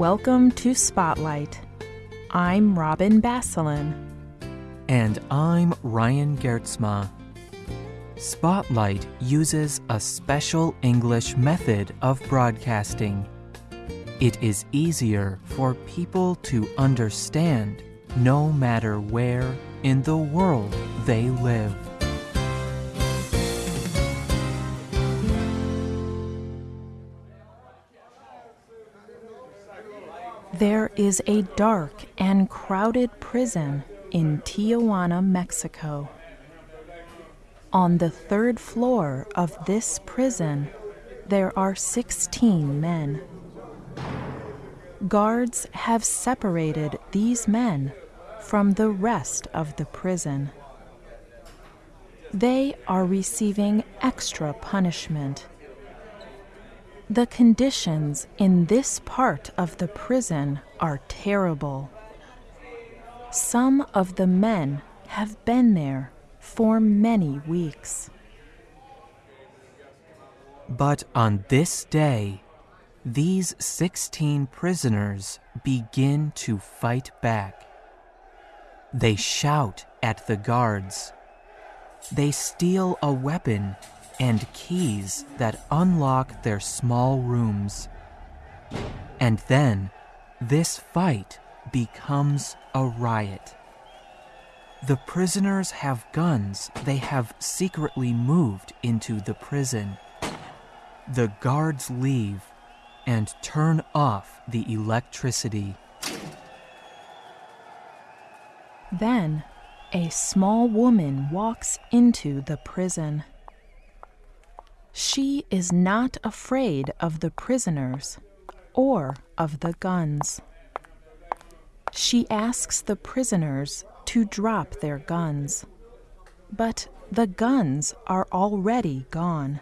Welcome to Spotlight. I'm Robin Basselin. And I'm Ryan Geertsma. Spotlight uses a special English method of broadcasting. It is easier for people to understand no matter where in the world they live. There is a dark and crowded prison in Tijuana, Mexico. On the third floor of this prison, there are 16 men. Guards have separated these men from the rest of the prison. They are receiving extra punishment. The conditions in this part of the prison are terrible. Some of the men have been there for many weeks. But on this day, these 16 prisoners begin to fight back. They shout at the guards. They steal a weapon and keys that unlock their small rooms. And then this fight becomes a riot. The prisoners have guns they have secretly moved into the prison. The guards leave and turn off the electricity. Then a small woman walks into the prison. She is not afraid of the prisoners or of the guns. She asks the prisoners to drop their guns, but the guns are already gone.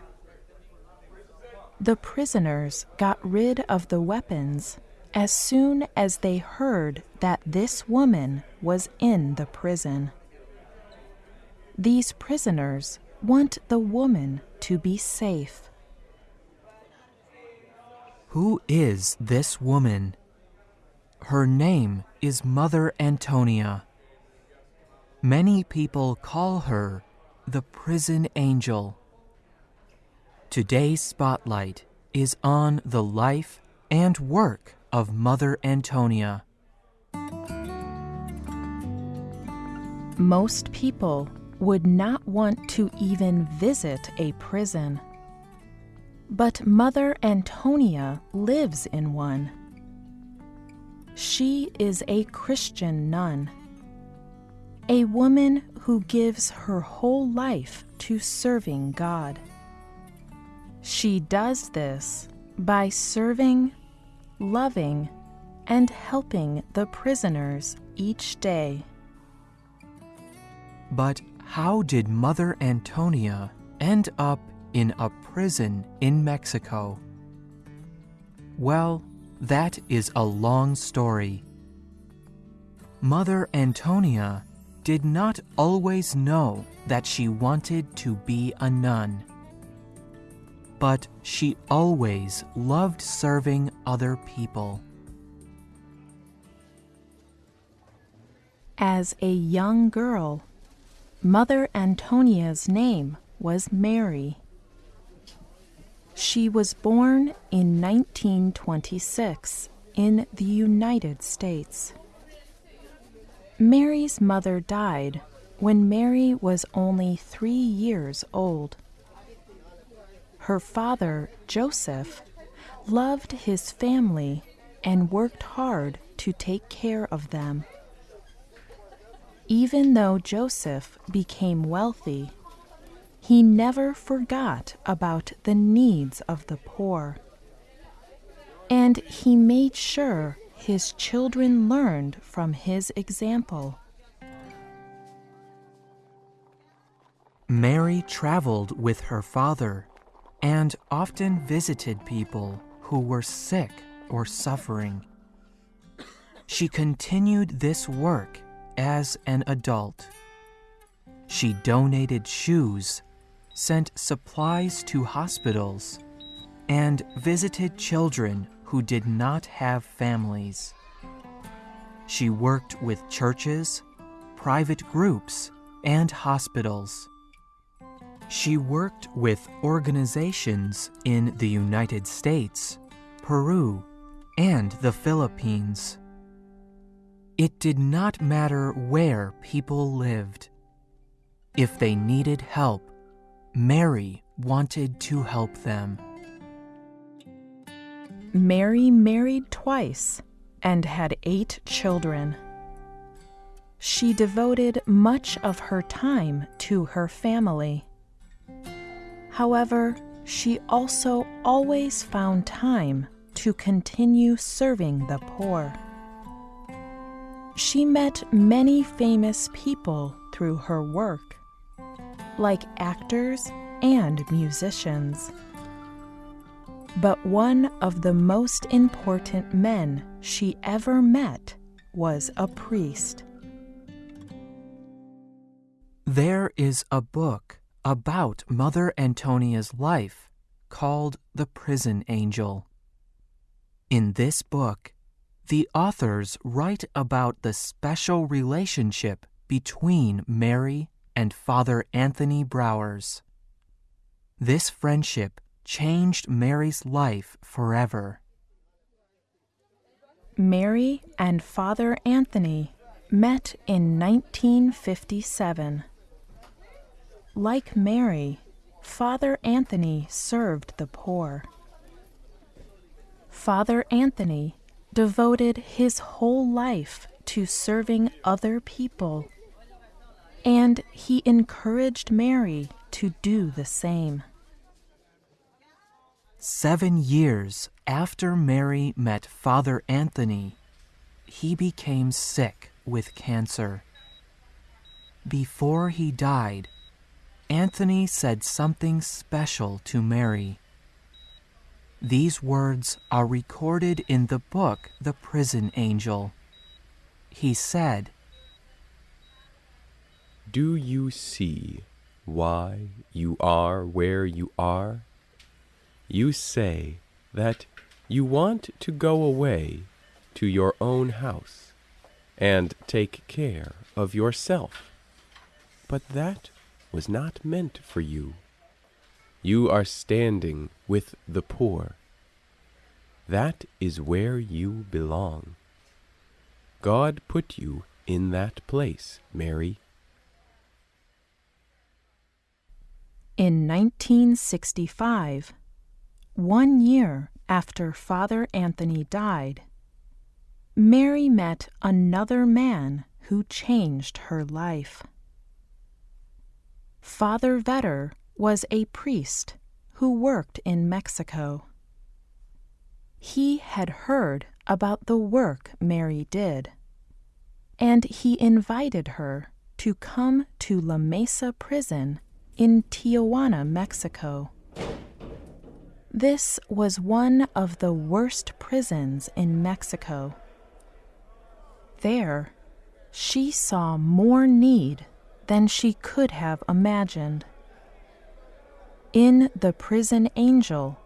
The prisoners got rid of the weapons as soon as they heard that this woman was in the prison. These prisoners want the woman to be safe. Who is this woman? Her name is Mother Antonia. Many people call her the prison angel. Today's spotlight is on the life and work of Mother Antonia. Most people would not want to even visit a prison. But Mother Antonia lives in one. She is a Christian nun, a woman who gives her whole life to serving God. She does this by serving, loving, and helping the prisoners each day. But how did Mother Antonia end up in a prison in Mexico? Well, that is a long story. Mother Antonia did not always know that she wanted to be a nun. But she always loved serving other people. As a young girl, Mother Antonia's name was Mary. She was born in 1926 in the United States. Mary's mother died when Mary was only three years old. Her father, Joseph, loved his family and worked hard to take care of them. Even though Joseph became wealthy, he never forgot about the needs of the poor. And he made sure his children learned from his example. Mary traveled with her father and often visited people who were sick or suffering. She continued this work as an adult. She donated shoes, sent supplies to hospitals, and visited children who did not have families. She worked with churches, private groups, and hospitals. She worked with organizations in the United States, Peru, and the Philippines. It did not matter where people lived. If they needed help, Mary wanted to help them. Mary married twice and had eight children. She devoted much of her time to her family. However, she also always found time to continue serving the poor. She met many famous people through her work, like actors and musicians. But one of the most important men she ever met was a priest. There is a book about Mother Antonia's life called The Prison Angel. In this book, the authors write about the special relationship between Mary and Father Anthony Brouwers. This friendship changed Mary's life forever. Mary and Father Anthony met in 1957. Like Mary, Father Anthony served the poor. Father Anthony devoted his whole life to serving other people, and he encouraged Mary to do the same. Seven years after Mary met Father Anthony, he became sick with cancer. Before he died, Anthony said something special to Mary. These words are recorded in the book The Prison Angel. He said, Do you see why you are where you are? You say that you want to go away to your own house and take care of yourself. But that was not meant for you. You are standing with the poor. That is where you belong. God put you in that place, Mary. In 1965, one year after Father Anthony died, Mary met another man who changed her life. Father Vetter was a priest who worked in Mexico. He had heard about the work Mary did, and he invited her to come to La Mesa prison in Tijuana, Mexico. This was one of the worst prisons in Mexico. There, she saw more need than she could have imagined. In The Prison Angel,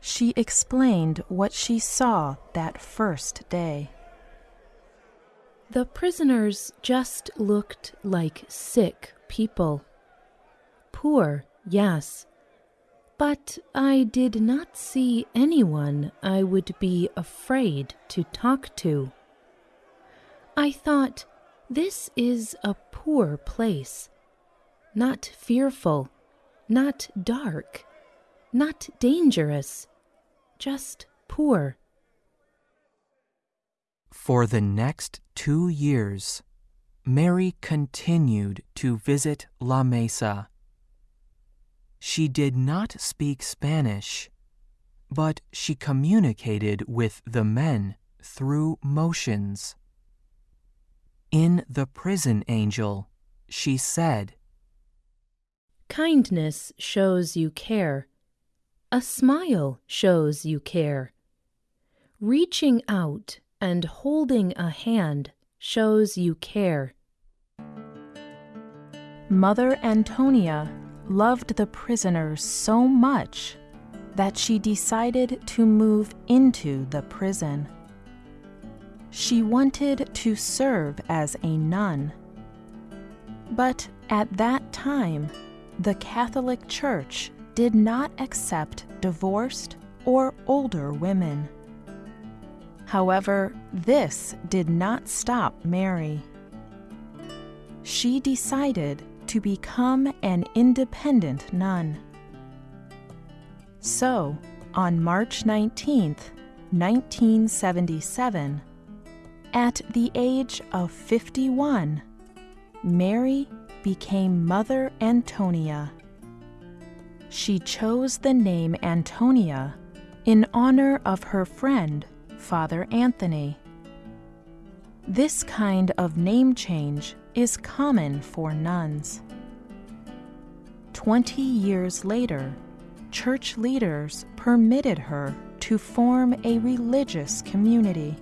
she explained what she saw that first day. The prisoners just looked like sick people. Poor, yes. But I did not see anyone I would be afraid to talk to. I thought, this is a poor place. Not fearful, not dark, not dangerous, just poor. For the next two years, Mary continued to visit La Mesa. She did not speak Spanish, but she communicated with the men through motions. In The Prison Angel, she said, Kindness shows you care. A smile shows you care. Reaching out and holding a hand shows you care. Mother Antonia loved the prisoners so much that she decided to move into the prison. She wanted to serve as a nun. But at that time, the Catholic Church did not accept divorced or older women. However, this did not stop Mary. She decided to become an independent nun. So, on March 19, 1977, at the age of 51, Mary became Mother Antonia. She chose the name Antonia in honor of her friend, Father Anthony. This kind of name change is common for nuns. Twenty years later, church leaders permitted her to form a religious community.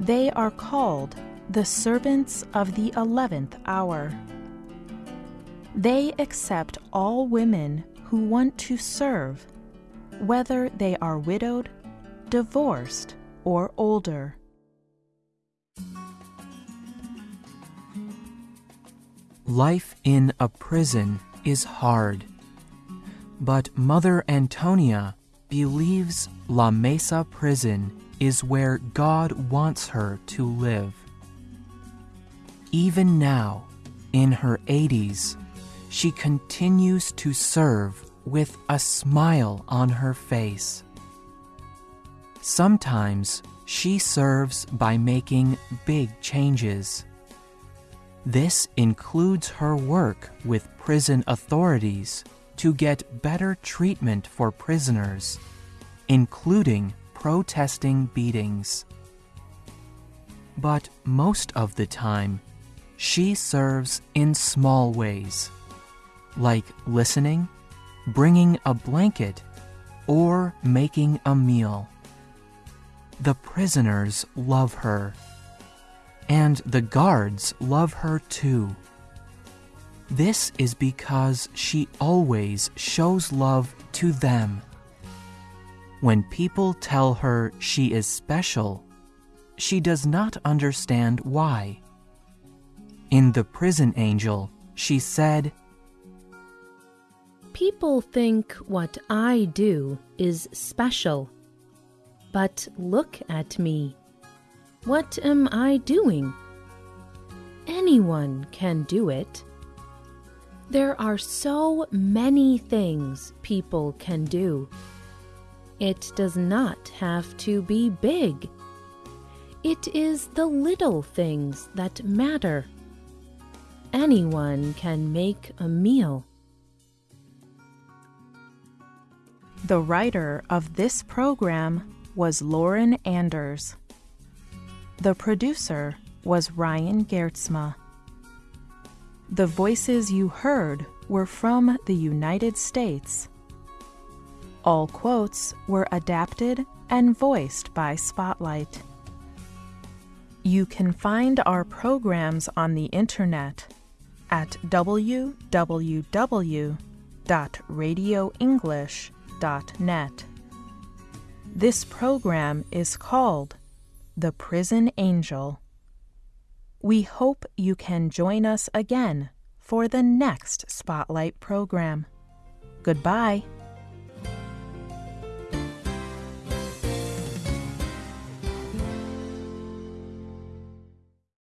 They are called the Servants of the Eleventh Hour. They accept all women who want to serve, whether they are widowed, divorced, or older. Life in a prison is hard. But Mother Antonia believes La Mesa prison is where God wants her to live. Even now, in her 80s, she continues to serve with a smile on her face. Sometimes she serves by making big changes. This includes her work with prison authorities to get better treatment for prisoners, including protesting beatings. But most of the time, she serves in small ways, like listening, bringing a blanket, or making a meal. The prisoners love her and the guards love her too. This is because she always shows love to them. When people tell her she is special, she does not understand why. In The Prison Angel, she said, People think what I do is special. But look at me. What am I doing? Anyone can do it. There are so many things people can do. It does not have to be big. It is the little things that matter. Anyone can make a meal. The writer of this program was Lauren Anders. The producer was Ryan Geertsma. The voices you heard were from the United States. All quotes were adapted and voiced by Spotlight. You can find our programs on the internet at www.radioenglish.net. This program is called The Prison Angel. We hope you can join us again for the next Spotlight program. Goodbye.